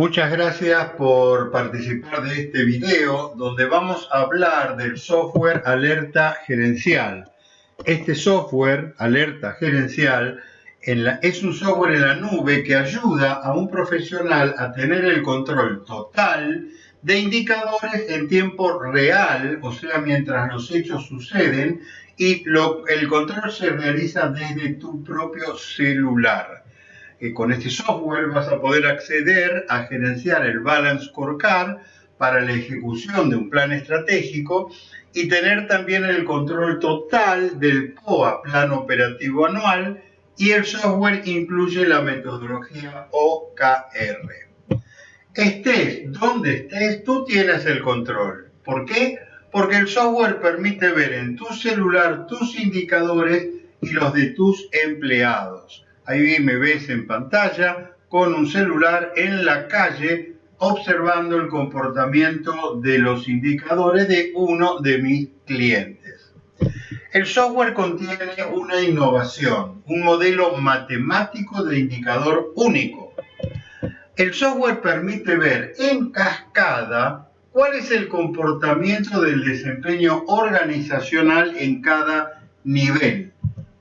Muchas gracias por participar de este video donde vamos a hablar del software Alerta Gerencial. Este software Alerta Gerencial es un software en la nube que ayuda a un profesional a tener el control total de indicadores en tiempo real, o sea, mientras los hechos suceden, y el control se realiza desde tu propio celular con este software vas a poder acceder a gerenciar el Balance Scorecard para la ejecución de un plan estratégico y tener también el control total del POA, Plan Operativo Anual, y el software incluye la metodología OKR. Estés donde estés, tú tienes el control. ¿Por qué? Porque el software permite ver en tu celular tus indicadores y los de tus empleados. Ahí me ves en pantalla con un celular en la calle observando el comportamiento de los indicadores de uno de mis clientes. El software contiene una innovación, un modelo matemático de indicador único. El software permite ver en cascada cuál es el comportamiento del desempeño organizacional en cada nivel.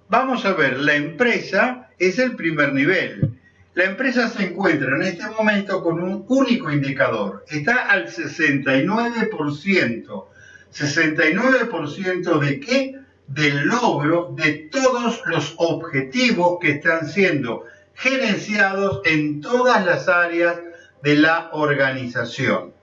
Vamos a ver la empresa es el primer nivel. La empresa se encuentra en este momento con un único indicador. Está al 69%. ¿69% de qué? Del logro de todos los objetivos que están siendo gerenciados en todas las áreas de la organización.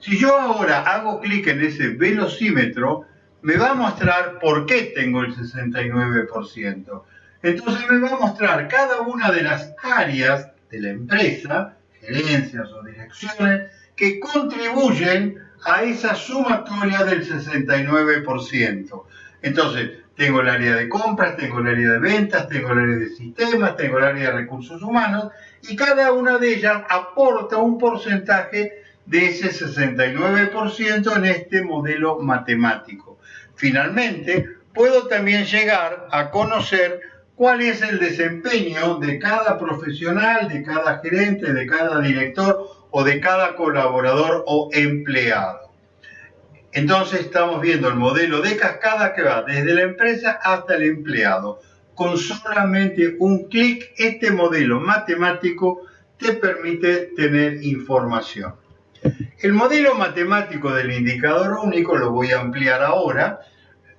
Si yo ahora hago clic en ese velocímetro, me va a mostrar por qué tengo el 69%. Entonces me va a mostrar cada una de las áreas de la empresa, gerencias o direcciones, que contribuyen a esa sumatoria del 69%. Entonces, tengo el área de compras, tengo el área de ventas, tengo el área de sistemas, tengo el área de recursos humanos, y cada una de ellas aporta un porcentaje de ese 69% en este modelo matemático. Finalmente, puedo también llegar a conocer cuál es el desempeño de cada profesional, de cada gerente, de cada director o de cada colaborador o empleado. Entonces estamos viendo el modelo de cascada que va desde la empresa hasta el empleado. Con solamente un clic, este modelo matemático te permite tener información. El modelo matemático del indicador único lo voy a ampliar ahora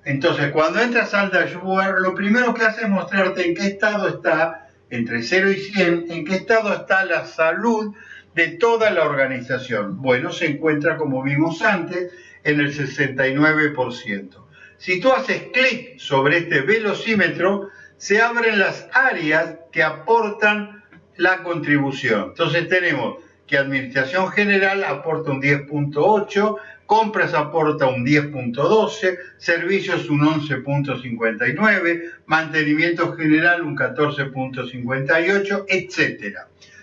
entonces, cuando entras al dashboard, lo primero que hace es mostrarte en qué estado está, entre 0 y 100, en qué estado está la salud de toda la organización. Bueno, se encuentra, como vimos antes, en el 69%. Si tú haces clic sobre este velocímetro, se abren las áreas que aportan la contribución. Entonces tenemos que Administración General aporta un 10.8, compras aporta un 10.12, servicios un 11.59, mantenimiento general un 14.58, etc.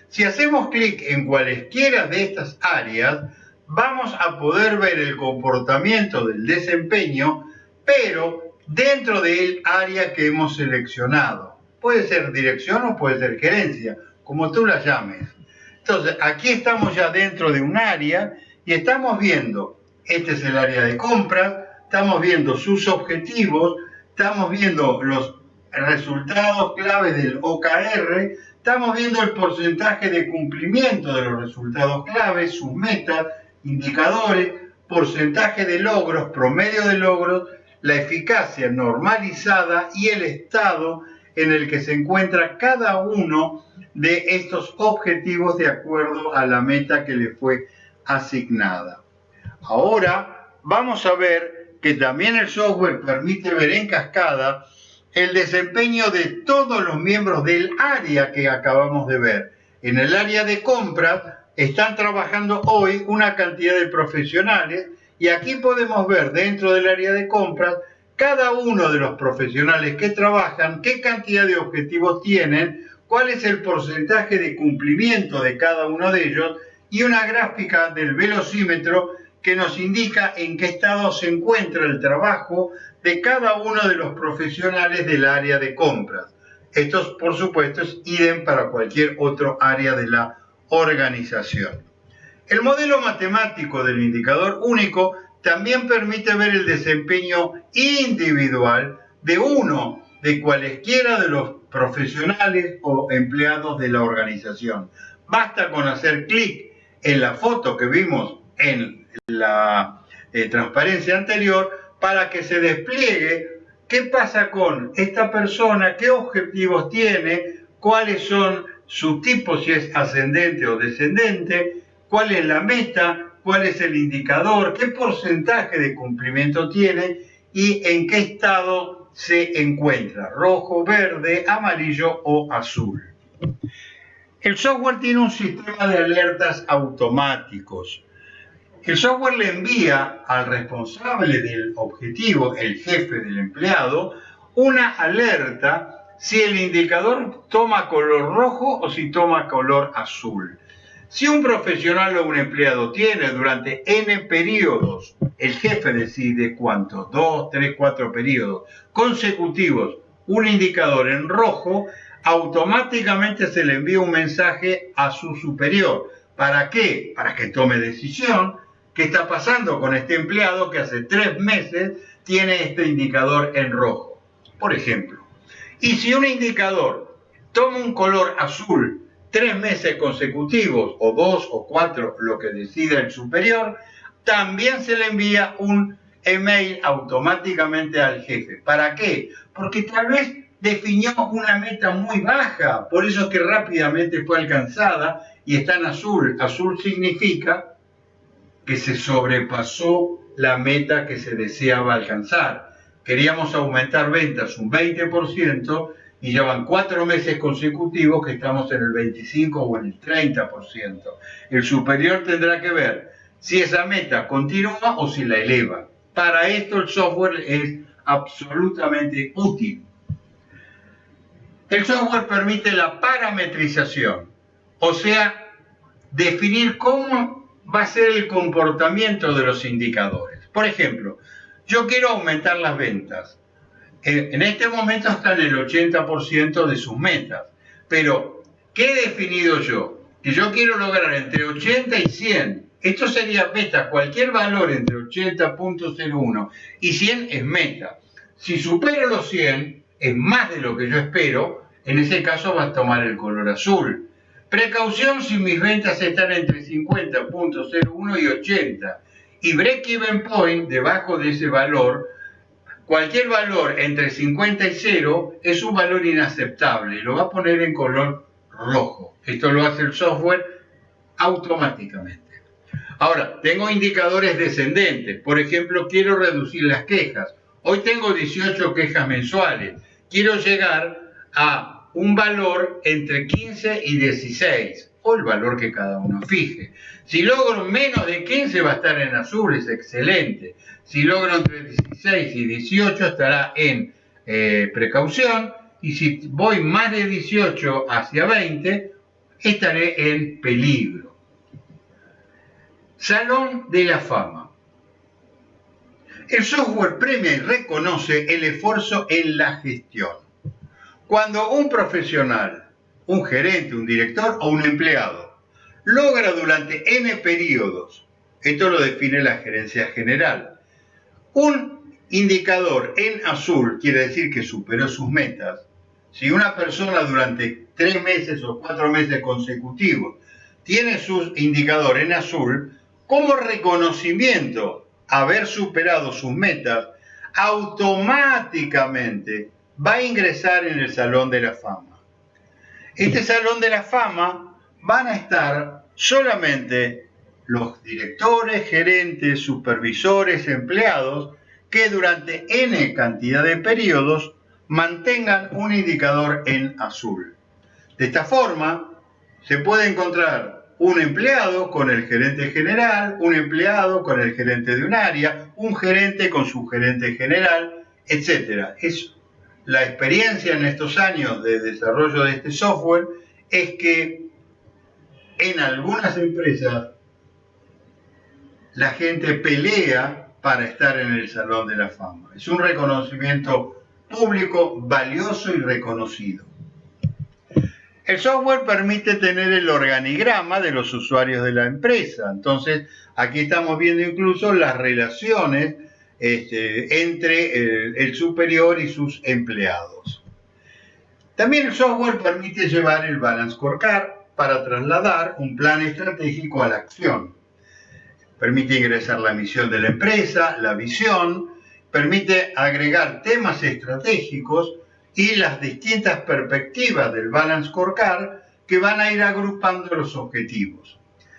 Si hacemos clic en cualesquiera de estas áreas, vamos a poder ver el comportamiento del desempeño, pero dentro del área que hemos seleccionado. Puede ser dirección o puede ser gerencia, como tú la llames. Entonces, aquí estamos ya dentro de un área y estamos viendo este es el área de compra, estamos viendo sus objetivos, estamos viendo los resultados clave del OKR, estamos viendo el porcentaje de cumplimiento de los resultados clave, sus metas, indicadores, porcentaje de logros, promedio de logros, la eficacia normalizada y el estado en el que se encuentra cada uno de estos objetivos de acuerdo a la meta que le fue asignada. Ahora vamos a ver que también el software permite ver en cascada el desempeño de todos los miembros del área que acabamos de ver. En el área de compras están trabajando hoy una cantidad de profesionales y aquí podemos ver dentro del área de compras cada uno de los profesionales que trabajan, qué cantidad de objetivos tienen, cuál es el porcentaje de cumplimiento de cada uno de ellos y una gráfica del velocímetro que nos indica en qué estado se encuentra el trabajo de cada uno de los profesionales del área de compras. Esto, por supuesto, es idem para cualquier otro área de la organización. El modelo matemático del indicador único también permite ver el desempeño individual de uno de cualesquiera de los profesionales o empleados de la organización. Basta con hacer clic en la foto que vimos en la eh, transparencia anterior para que se despliegue qué pasa con esta persona, qué objetivos tiene, cuáles son sus tipos, si es ascendente o descendente, cuál es la meta, cuál es el indicador, qué porcentaje de cumplimiento tiene y en qué estado se encuentra, rojo, verde, amarillo o azul. El software tiene un sistema de alertas automáticos. El software le envía al responsable del objetivo, el jefe del empleado, una alerta si el indicador toma color rojo o si toma color azul. Si un profesional o un empleado tiene durante N periodos, el jefe decide cuántos, dos, tres, cuatro periodos consecutivos, un indicador en rojo, automáticamente se le envía un mensaje a su superior. ¿Para qué? Para que tome decisión. ¿Qué está pasando con este empleado que hace tres meses tiene este indicador en rojo? Por ejemplo. Y si un indicador toma un color azul tres meses consecutivos, o dos o cuatro, lo que decida el superior, también se le envía un email automáticamente al jefe. ¿Para qué? Porque tal vez definió una meta muy baja, por eso es que rápidamente fue alcanzada y está en azul. Azul significa que se sobrepasó la meta que se deseaba alcanzar. Queríamos aumentar ventas un 20% y llevan cuatro meses consecutivos que estamos en el 25 o en el 30%. El superior tendrá que ver si esa meta continúa o si la eleva. Para esto el software es absolutamente útil. El software permite la parametrización, o sea, definir cómo va a ser el comportamiento de los indicadores. Por ejemplo, yo quiero aumentar las ventas. En este momento están en el 80% de sus metas, pero ¿qué he definido yo? Que yo quiero lograr entre 80 y 100. Esto sería meta, cualquier valor entre 80.01 y 100 es meta. Si supero los 100, es más de lo que yo espero, en ese caso va a tomar el color azul. Precaución si mis ventas están entre 50.01 y 80. Y break-even point, debajo de ese valor, cualquier valor entre 50 y 0 es un valor inaceptable. Lo va a poner en color rojo. Esto lo hace el software automáticamente. Ahora, tengo indicadores descendentes. Por ejemplo, quiero reducir las quejas. Hoy tengo 18 quejas mensuales. Quiero llegar a un valor entre 15 y 16, o el valor que cada uno fije. Si logro menos de 15 va a estar en azul, es excelente. Si logro entre 16 y 18 estará en eh, precaución. Y si voy más de 18 hacia 20, estaré en peligro. Salón de la fama. El software premia y reconoce el esfuerzo en la gestión. Cuando un profesional, un gerente, un director o un empleado logra durante N periodos, esto lo define la gerencia general, un indicador en azul quiere decir que superó sus metas. Si una persona durante tres meses o cuatro meses consecutivos tiene su indicador en azul, como reconocimiento haber superado sus metas, automáticamente va a ingresar en el Salón de la Fama. Este Salón de la Fama van a estar solamente los directores, gerentes, supervisores, empleados que durante n cantidad de periodos mantengan un indicador en azul. De esta forma, se puede encontrar un empleado con el gerente general, un empleado con el gerente de un área, un gerente con su gerente general, etc. Es la experiencia en estos años de desarrollo de este software es que en algunas empresas la gente pelea para estar en el Salón de la Fama. Es un reconocimiento público valioso y reconocido. El software permite tener el organigrama de los usuarios de la empresa. Entonces, aquí estamos viendo incluso las relaciones este, entre el, superior y sus empleados. También el software permite llevar el balance scorecard para trasladar un plan estratégico a la acción. Permite ingresar la misión de la empresa, la visión, permite agregar temas estratégicos y las distintas perspectivas del Balance Scorecard que van a ir agrupando los objetivos.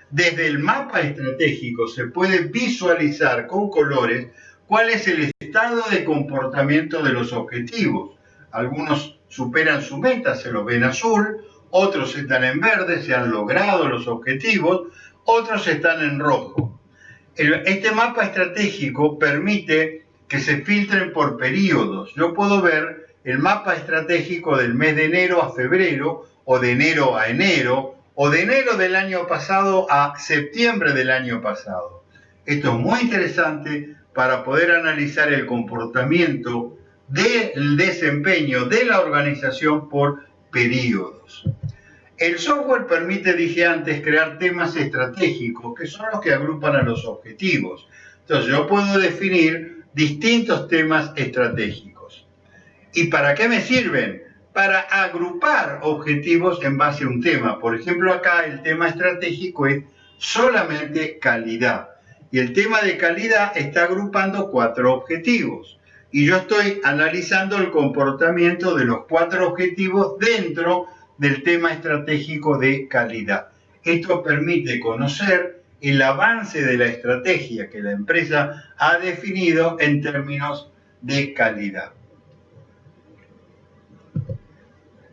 Desde el mapa estratégico se puede visualizar con colores cuál es el estado de comportamiento de los objetivos. Algunos superan su meta, se los ven azul, otros están en verde, se han logrado los objetivos, otros están en rojo. Este mapa estratégico permite que se filtren por periodos. Yo puedo ver el mapa estratégico del mes de enero a febrero, o de enero a enero, o de enero del año pasado a septiembre del año pasado. Esto es muy interesante para poder analizar el comportamiento del desempeño de la organización por periodos. El software permite, dije antes, crear temas estratégicos, que son los que agrupan a los objetivos. Entonces yo puedo definir distintos temas estratégicos. ¿Y para qué me sirven? Para agrupar objetivos en base a un tema. Por ejemplo, acá el tema estratégico es solamente calidad. Y el tema de calidad está agrupando cuatro objetivos y yo estoy analizando el comportamiento de los cuatro objetivos dentro del tema estratégico de calidad. Esto permite conocer el avance de la estrategia que la empresa ha definido en términos de calidad.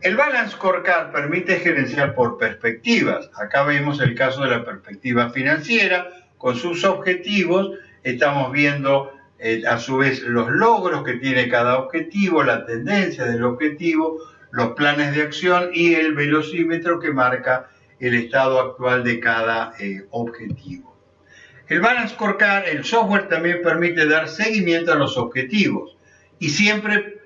El Balance Scorecard permite gerenciar por perspectivas. Acá vemos el caso de la perspectiva financiera con sus objetivos. Estamos viendo eh, a su vez los logros que tiene cada objetivo, la tendencia del objetivo, los planes de acción y el velocímetro que marca el estado actual de cada eh, objetivo. El Balance Scorecard, el software también permite dar seguimiento a los objetivos y siempre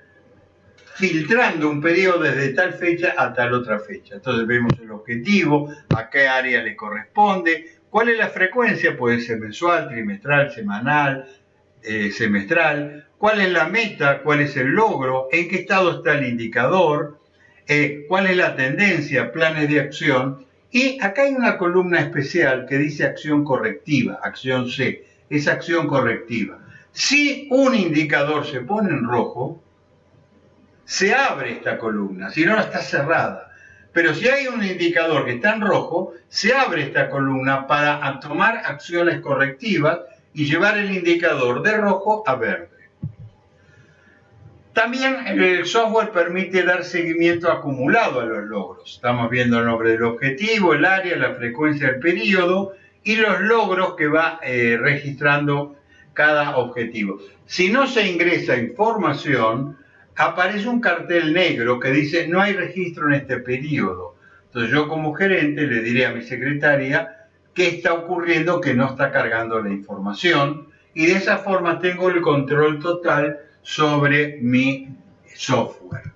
filtrando un periodo desde tal fecha a tal otra fecha. Entonces vemos el objetivo, a qué área le corresponde, cuál es la frecuencia, puede ser mensual, trimestral, semanal, eh, semestral, cuál es la meta, cuál es el logro, en qué estado está el indicador, eh, cuál es la tendencia, planes de acción. Y acá hay una columna especial que dice acción correctiva, acción C, es acción correctiva. Si un indicador se pone en rojo, se abre esta columna, si no, está cerrada. Pero si hay un indicador que está en rojo, se abre esta columna para tomar acciones correctivas y llevar el indicador de rojo a verde. También el software permite dar seguimiento acumulado a los logros. Estamos viendo el nombre del objetivo, el área, la frecuencia del periodo y los logros que va eh, registrando cada objetivo. Si no se ingresa información, aparece un cartel negro que dice no hay registro en este periodo. Entonces yo como gerente le diré a mi secretaria qué está ocurriendo que no está cargando la información y de esa forma tengo el control total sobre mi software.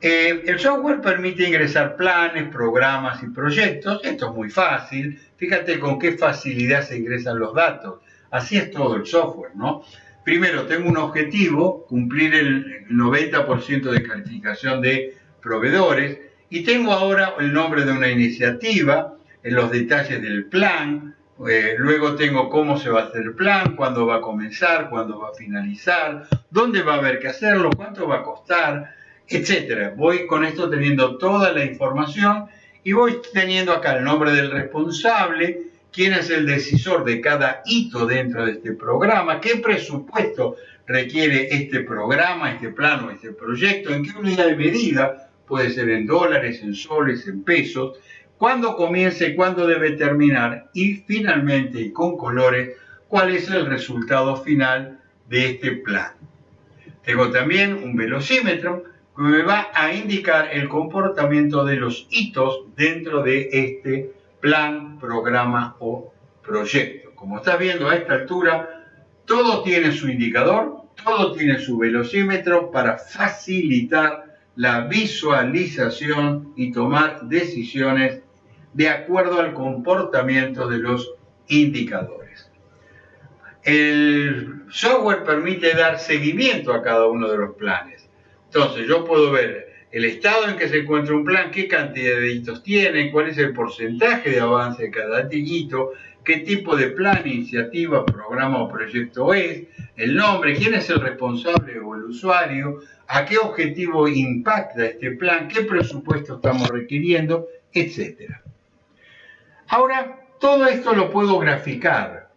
Eh, el software permite ingresar planes, programas y proyectos. Esto es muy fácil. Fíjate con qué facilidad se ingresan los datos. Así es todo el software, ¿no? Primero, tengo un objetivo, cumplir el 90% de calificación de proveedores, y tengo ahora el nombre de una iniciativa, los detalles del plan, eh, luego tengo cómo se va a hacer el plan, cuándo va a comenzar, cuándo va a finalizar, dónde va a haber que hacerlo, cuánto va a costar, etcétera. Voy con esto teniendo toda la información y voy teniendo acá el nombre del responsable, quién es el decisor de cada hito dentro de este programa, qué presupuesto requiere este programa, este plano, este proyecto, en qué unidad de medida, puede ser en dólares, en soles, en pesos, cuándo comienza y cuándo debe terminar y finalmente y con colores cuál es el resultado final de este plan. Tengo también un velocímetro que me va a indicar el comportamiento de los hitos dentro de este plan, programa o proyecto. Como estás viendo a esta altura, todo tiene su indicador, todo tiene su velocímetro para facilitar la visualización y tomar decisiones de acuerdo al comportamiento de los indicadores. El software permite dar seguimiento a cada uno de los planes. Entonces yo puedo ver el estado en que se encuentra un plan, qué cantidad de hitos tiene, cuál es el porcentaje de avance de cada hito, qué tipo de plan, iniciativa, programa o proyecto es, el nombre, quién es el responsable o el usuario, a qué objetivo impacta este plan, qué presupuesto estamos requiriendo, etc. Ahora, todo esto lo puedo graficar.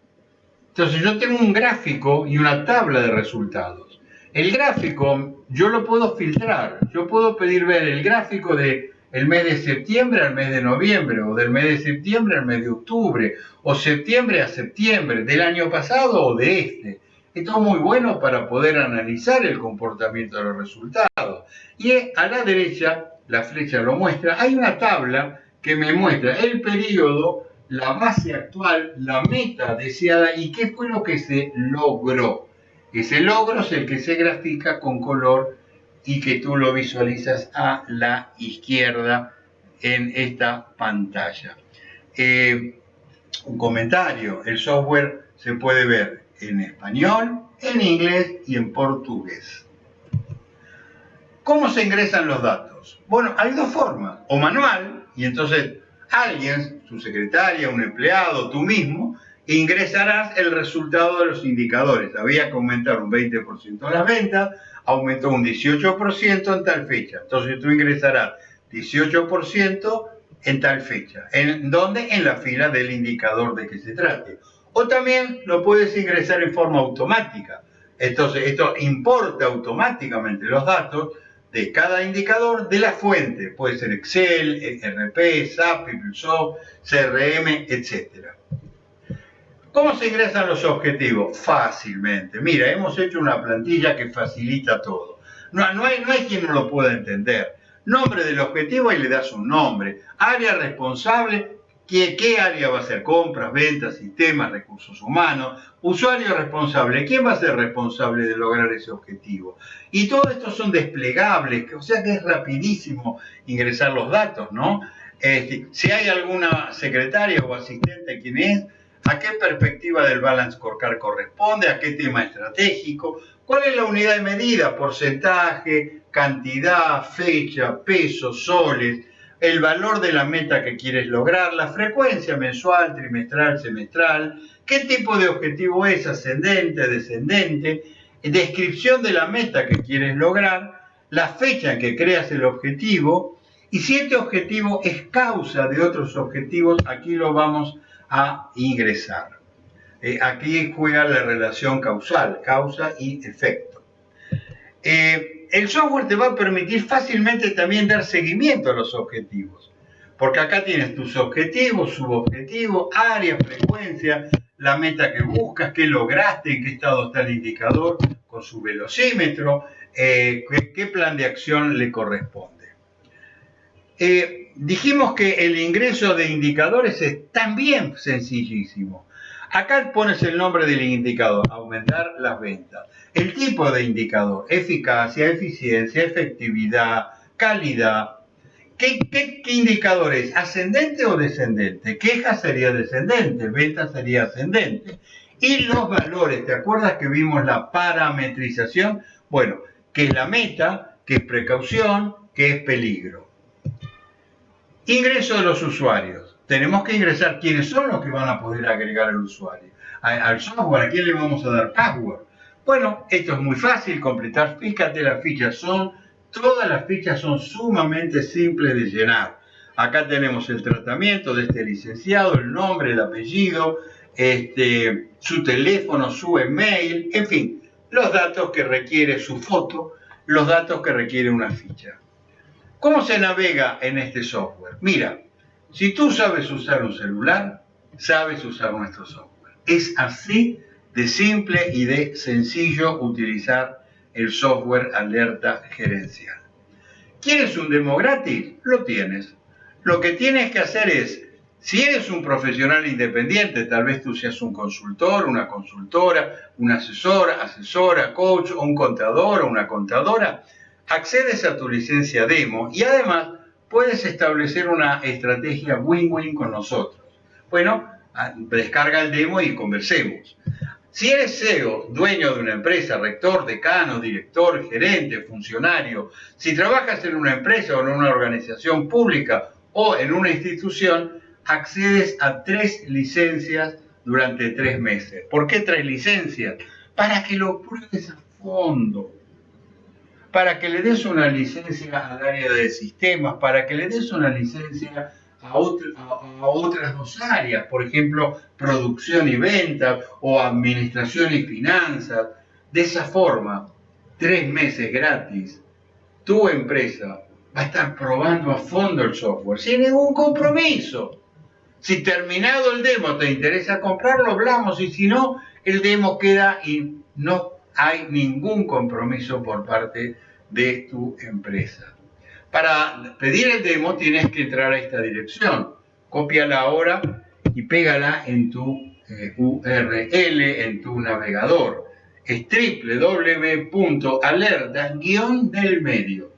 Entonces yo tengo un gráfico y una tabla de resultados. El gráfico yo lo puedo filtrar. Yo puedo pedir ver el gráfico de el mes de septiembre al mes de noviembre, o del mes de septiembre al mes de octubre, o septiembre a septiembre, del año pasado o de este. Esto es muy bueno para poder analizar el comportamiento de los resultados. Y a la derecha, la flecha lo muestra, hay una tabla que me muestra el periodo, la base actual, la meta deseada y qué fue lo que se logró. Ese logro es el que se grafica con color y que tú lo visualizas a la izquierda en esta pantalla. Eh, un comentario, el software se puede ver en español, en inglés y en portugués. ¿Cómo se ingresan los datos? Bueno, hay dos formas, o manual, y entonces alguien, su secretaria, un empleado, tú mismo, ingresarás el resultado de los indicadores. Había que aumentar un 20% las ventas, aumentó un 18% en tal fecha. Entonces tú ingresarás 18% en tal fecha. ¿En dónde? En la fila del indicador de que se trate. O también lo puedes ingresar en forma automática. Entonces esto importa automáticamente los datos de cada indicador de la fuente. Puede ser Excel, RP, SAP, PeopleSoft, CRM, etc. ¿Cómo se ingresan los objetivos? Fácilmente. Mira, hemos hecho una plantilla que facilita todo. No, no, hay, no hay quien no lo pueda entender. Nombre del objetivo y le das un nombre. Área responsable, ¿qué, área va a ser? Compras, ventas, sistemas, recursos humanos. Usuario responsable, ¿quién va a ser responsable de lograr ese objetivo? Y todo esto son desplegables, o sea que es rapidísimo ingresar los datos, ¿no? Este, si hay alguna secretaria o asistente, ¿quién es? a qué perspectiva del balance scorecard corresponde, a qué tema estratégico, cuál es la unidad de medida, porcentaje, cantidad, fecha, peso, soles, el valor de la meta que quieres lograr, la frecuencia mensual, trimestral, semestral, qué tipo de objetivo es, ascendente, descendente, descripción de la meta que quieres lograr, la fecha en que creas el objetivo y si este objetivo es causa de otros objetivos, aquí lo vamos a ingresar. Eh, aquí juega la relación causal, causa y efecto. Eh, el software te va a permitir fácilmente también dar seguimiento a los objetivos, porque acá tienes tus objetivos, subobjetivos, área, frecuencia, la meta que buscas, qué lograste, en qué estado está el indicador con su velocímetro, eh, qué, plan de acción le corresponde dijimos que el ingreso de indicadores es también sencillísimo. Acá pones el nombre del indicador, aumentar las ventas. El tipo de indicador, eficacia, eficiencia, efectividad, calidad. ¿Qué, qué, indicador es? ¿Ascendente o descendente? Queja sería descendente, venta sería ascendente. Y los valores, ¿te acuerdas que vimos la parametrización? Bueno, que es la meta, que es precaución, que es peligro. Ingreso de los usuarios. Tenemos que ingresar quiénes son los que van a poder agregar al usuario. Al software, ¿a quién le vamos a dar password? Bueno, esto es muy fácil completar. Fíjate, las fichas son, todas las fichas son sumamente simples de llenar. Acá tenemos el tratamiento de este licenciado, el nombre, el apellido, este, su teléfono, su email, en fin, los datos que requiere su foto, los datos que requiere una ficha. ¿Cómo se navega en este software? Mira, si tú sabes usar un celular, sabes usar nuestro software. Es así de simple y de sencillo utilizar el software alerta gerencial. ¿Quieres un demo gratis? Lo tienes. Lo que tienes que hacer es, si eres un profesional independiente, tal vez tú seas un consultor, una consultora, un asesor, asesora, coach, o un contador o una contadora, accedes a tu licencia demo y además puedes establecer una estrategia win-win con nosotros. Bueno, ah, descarga el demo y conversemos. Si eres CEO, dueño de una empresa, rector, decano, director, gerente, funcionario, si trabajas en una empresa o en una organización pública o en una institución, accedes a tres licencias durante tres meses. ¿Por qué tres licencias? Para que lo pruebes a fondo para que le des una licencia al área de sistemas, para que le des una licencia a, otras dos áreas, por ejemplo, producción y venta o administración y finanzas. De esa forma, tres meses gratis, tu empresa va a estar probando a fondo el software sin ningún compromiso. Si terminado el demo te interesa comprarlo, hablamos y si no, el demo queda y no hay ningún compromiso por parte de tu empresa. Para pedir el demo tienes que entrar a esta dirección. Cópiala ahora y pégala en tu eh, URL, en tu navegador. Es www.alerta-del medio.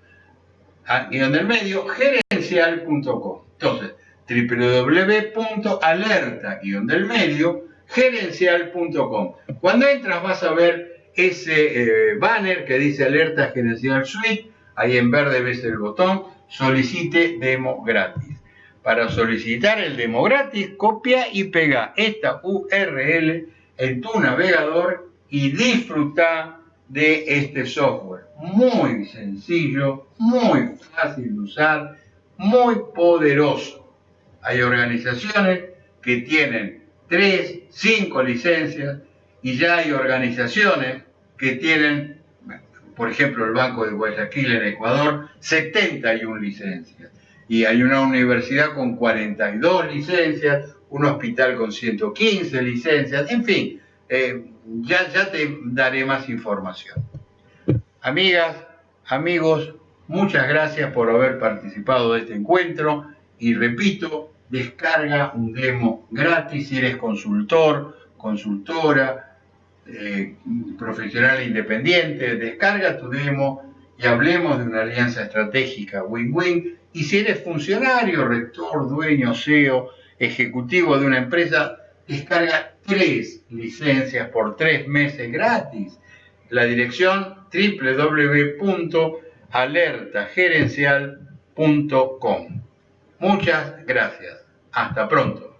Ah, guion del medio, gerencial.com. Entonces, www.alerta-del medio, gerencial.com. Cuando entras vas a ver ese eh, banner que dice Alerta Gerencial Suite, ahí en verde ves el botón Solicite Demo Gratis. Para solicitar el demo gratis, copia y pega esta URL en tu navegador y disfruta de este software. Muy sencillo, muy fácil de usar, muy poderoso. Hay organizaciones que tienen 3, 5 licencias y ya hay organizaciones que tienen, por ejemplo, el Banco de Guayaquil en Ecuador, 71 licencias. Y hay una universidad con 42 licencias, un hospital con 115 licencias, en fin, eh, ya, ya te daré más información. Amigas, amigos, muchas gracias por haber participado de este encuentro y repito, descarga un demo gratis si eres consultor, consultora, eh, profesional independiente, descarga tu demo y hablemos de una alianza estratégica win-win. Y si eres funcionario, rector, dueño, CEO, ejecutivo de una empresa, descarga tres licencias por tres meses gratis. La dirección www.alertagerencial.com. Muchas gracias. Hasta pronto.